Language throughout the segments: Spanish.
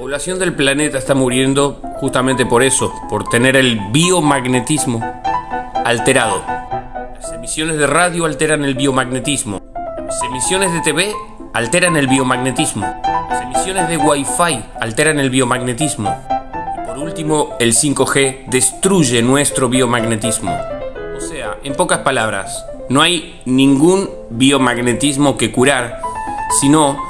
población del planeta está muriendo justamente por eso, por tener el biomagnetismo alterado. Las emisiones de radio alteran el biomagnetismo. Las emisiones de TV alteran el biomagnetismo. Las emisiones de Wi-Fi alteran el biomagnetismo. Y por último, el 5G destruye nuestro biomagnetismo. O sea, en pocas palabras, no hay ningún biomagnetismo que curar, sino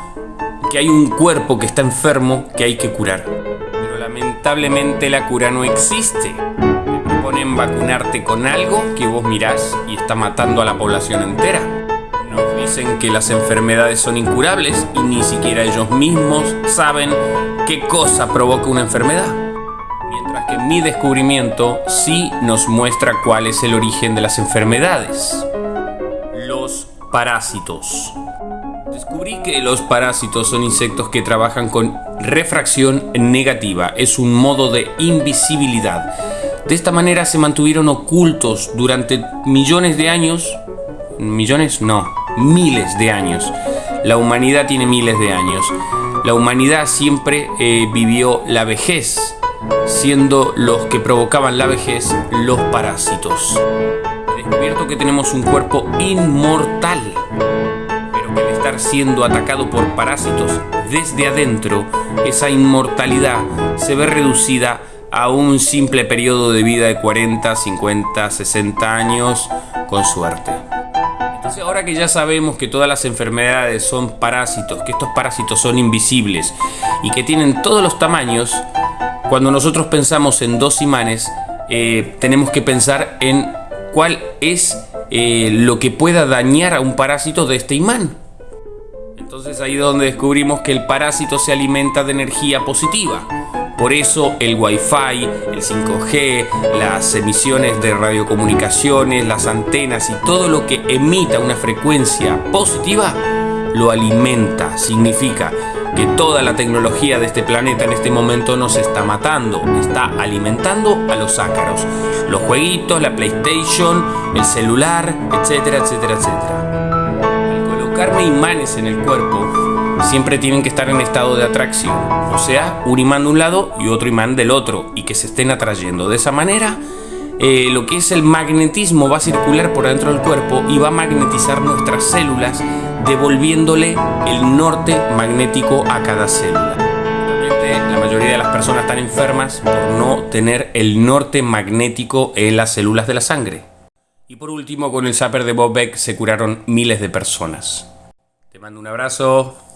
que hay un cuerpo que está enfermo que hay que curar. Pero lamentablemente la cura no existe. Te proponen vacunarte con algo que vos mirás y está matando a la población entera. Nos dicen que las enfermedades son incurables y ni siquiera ellos mismos saben qué cosa provoca una enfermedad. Mientras que mi descubrimiento sí nos muestra cuál es el origen de las enfermedades. Los parásitos. Descubrí que los parásitos son insectos que trabajan con refracción negativa, es un modo de invisibilidad. De esta manera se mantuvieron ocultos durante millones de años, millones no, miles de años. La humanidad tiene miles de años. La humanidad siempre eh, vivió la vejez, siendo los que provocaban la vejez los parásitos. He descubierto que tenemos un cuerpo inmortal siendo atacado por parásitos desde adentro, esa inmortalidad se ve reducida a un simple periodo de vida de 40, 50, 60 años, con suerte. Entonces ahora que ya sabemos que todas las enfermedades son parásitos, que estos parásitos son invisibles y que tienen todos los tamaños, cuando nosotros pensamos en dos imanes, eh, tenemos que pensar en cuál es eh, lo que pueda dañar a un parásito de este imán. Entonces ahí es donde descubrimos que el parásito se alimenta de energía positiva. Por eso el Wi-Fi, el 5G, las emisiones de radiocomunicaciones, las antenas y todo lo que emita una frecuencia positiva lo alimenta. Significa que toda la tecnología de este planeta en este momento nos está matando, está alimentando a los ácaros. Los jueguitos, la PlayStation, el celular, etcétera, etcétera, etcétera colocarme imanes en el cuerpo, siempre tienen que estar en estado de atracción. O sea, un imán de un lado y otro imán del otro, y que se estén atrayendo. De esa manera, eh, lo que es el magnetismo va a circular por dentro del cuerpo y va a magnetizar nuestras células, devolviéndole el norte magnético a cada célula. La mayoría de las personas están enfermas por no tener el norte magnético en las células de la sangre. Y por último, con el zapper de Bob Beck se curaron miles de personas. Mando un abrazo.